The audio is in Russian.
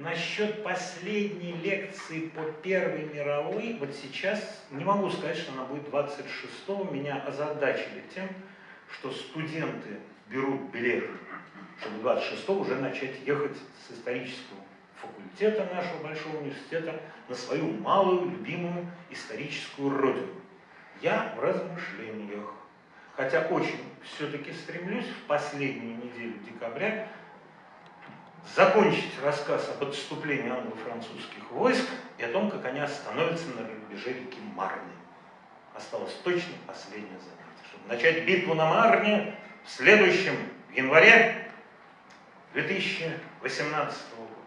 насчет последней лекции по Первой мировой, вот сейчас не могу сказать, что она будет 26-го, меня озадачили тем, что студенты берут билеты, чтобы 26-го уже начать ехать с исторического факультета нашего большого университета на свою малую, любимую историческую родину. Я в размышлениях, хотя очень все-таки стремлюсь в последнюю неделю декабря закончить рассказ об отступлении англо-французских войск и о том, как они остановятся на рубеже реки Марны. Осталось точно последнее занятие, чтобы начать битву на Марне в следующем январе 2018 года.